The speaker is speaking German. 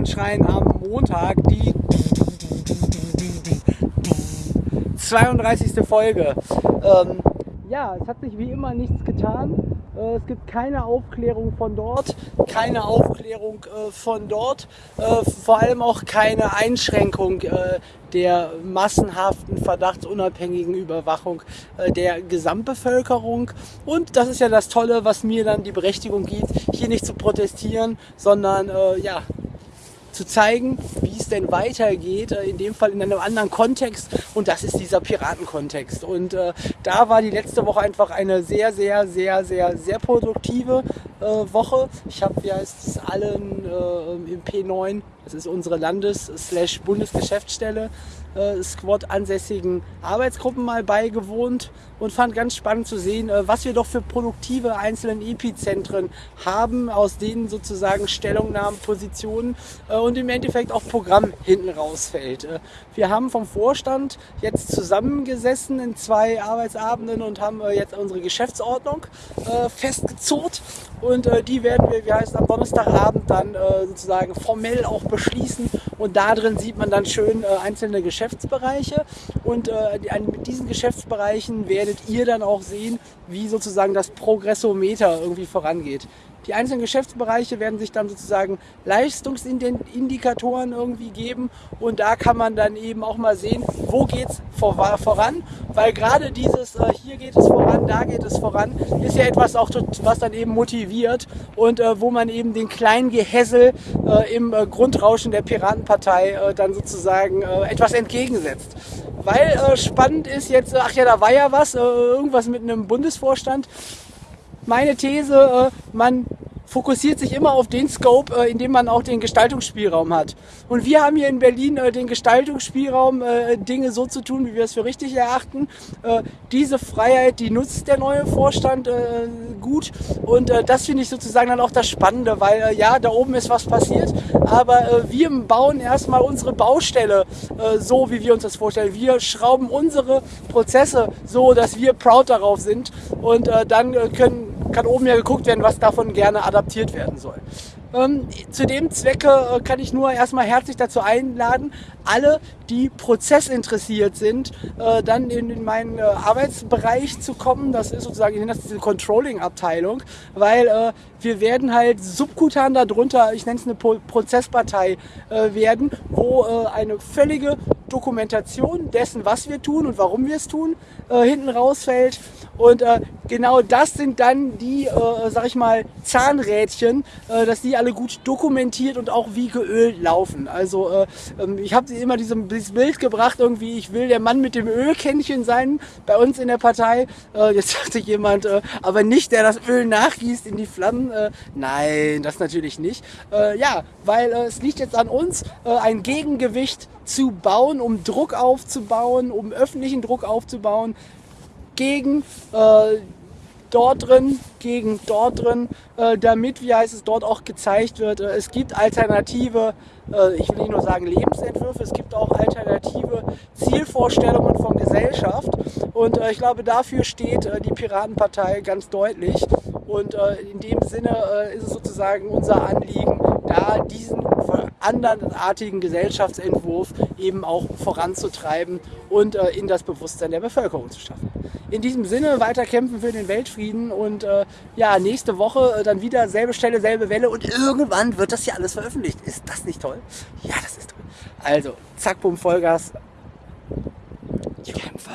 anschreien am Montag die 32. Folge. Ähm, ja, es hat sich wie immer nichts getan. Äh, es gibt keine Aufklärung von dort, keine Aufklärung äh, von dort, äh, vor allem auch keine Einschränkung der massenhaften, verdachtsunabhängigen Überwachung der Gesamtbevölkerung. Und das ist ja das Tolle, was mir dann die Berechtigung gibt, hier nicht zu protestieren, sondern ja, zu zeigen, wie es denn weitergeht, äh, in dem Fall in einem anderen Kontext und das ist dieser Piratenkontext. Und äh, da war die letzte Woche einfach eine sehr, sehr, sehr, sehr, sehr produktive äh, Woche. Ich habe, wie heißt es, allen äh, im P9, das ist unsere Landes-Bundesgeschäftsstelle, äh, Squad ansässigen Arbeitsgruppen mal beigewohnt und fand ganz spannend zu sehen, äh, was wir doch für produktive einzelne Epizentren haben, aus denen sozusagen Stellungnahmen, Positionen äh, und im Endeffekt auch Programm hinten rausfällt. Äh, wir haben vom Vorstand jetzt zusammengesessen in zwei Arbeitsabenden und haben äh, jetzt unsere Geschäftsordnung äh, festgezurrt und die werden wir, wie heißt am Donnerstagabend dann sozusagen formell auch beschließen und da drin sieht man dann schön einzelne Geschäftsbereiche. Und mit diesen Geschäftsbereichen werdet ihr dann auch sehen, wie sozusagen das Progressometer irgendwie vorangeht. Die einzelnen Geschäftsbereiche werden sich dann sozusagen Leistungsindikatoren irgendwie geben und da kann man dann eben auch mal sehen, wo geht es voran, weil gerade dieses äh, hier geht es voran, da geht es voran, ist ja etwas auch, was dann eben motiviert und äh, wo man eben den kleinen Gehässel äh, im äh, Grundrauschen der Piratenpartei äh, dann sozusagen äh, etwas entgegensetzt. Weil spannend ist jetzt, ach ja, da war ja was, irgendwas mit einem Bundesvorstand, meine These, äh, man fokussiert sich immer auf den Scope, äh, in dem man auch den Gestaltungsspielraum hat. Und wir haben hier in Berlin äh, den Gestaltungsspielraum, Dinge so zu tun, wie wir es für richtig erachten. Diese Freiheit, die nutzt der neue Vorstand gut. Und das finde ich sozusagen dann auch das Spannende, weil ja, da oben ist was passiert, aber wir bauen erstmal unsere Baustelle so, wie wir uns das vorstellen. Wir schrauben unsere Prozesse so, dass wir proud darauf sind und dann können kann oben ja geguckt werden, was davon gerne adaptiert werden soll. Ähm, zu dem Zwecke äh, kann ich nur erstmal herzlich dazu einladen, alle, die prozessinteressiert sind, äh, dann in, in meinen äh, Arbeitsbereich zu kommen. Das ist sozusagen, ich nenne das diese Controlling-Abteilung, weil äh, wir werden halt subkutan darunter, ich nenne es eine Pro Prozesspartei äh, werden, wo eine völlige Dokumentation dessen, was wir tun und warum wir es tun, hinten rausfällt und äh, genau das sind dann die, äh, sag ich mal, Zahnrädchen, äh, dass die alle gut dokumentiert und auch wie geölt laufen. Also äh, ähm, ich habe immer diesem, dieses Bild gebracht, irgendwie, ich will der Mann mit dem Ölkännchen sein bei uns in der Partei. Äh, jetzt sagte jemand, äh, aber nicht der das Öl nachgießt in die Flammen. Äh, nein, das natürlich nicht. Äh, ja, weil äh, es liegt jetzt an uns, äh, ein Gegengewicht zu bauen, um Druck aufzubauen, um öffentlichen Druck aufzubauen, gegen äh, dort drin, gegen dort drin, äh, damit, wie heißt es, dort auch gezeigt wird, äh, es gibt alternative, äh, ich will nicht nur sagen Lebensentwürfe, es gibt auch alternative Zielvorstellungen von Gesellschaft. Und äh, ich glaube, dafür steht äh, die Piratenpartei ganz deutlich. Und in dem Sinne ist es sozusagen unser Anliegen, da diesen anderenartigen Gesellschaftsentwurf eben auch voranzutreiben und in das Bewusstsein der Bevölkerung zu schaffen in diesem Sinne weiter kämpfen für den Weltfrieden und äh, ja, nächste Woche äh, dann wieder selbe Stelle, selbe Welle und irgendwann wird das ja alles veröffentlicht. Ist das nicht toll? Ja, das ist toll. Also, zack, bumm, Vollgas. Die Kämpfer.